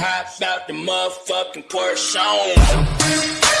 Hop out the motherfucking Porsche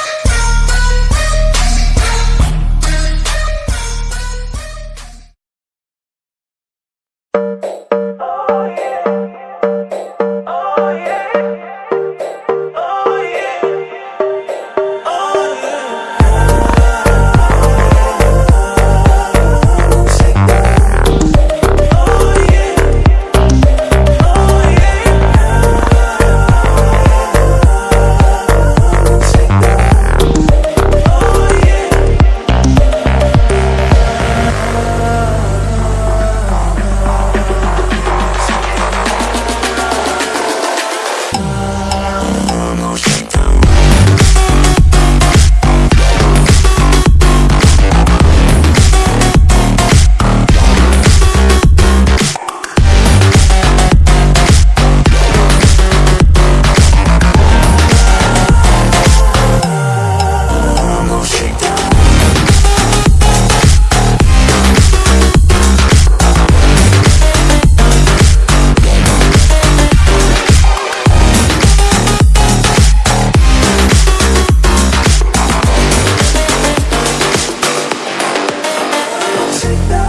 Take that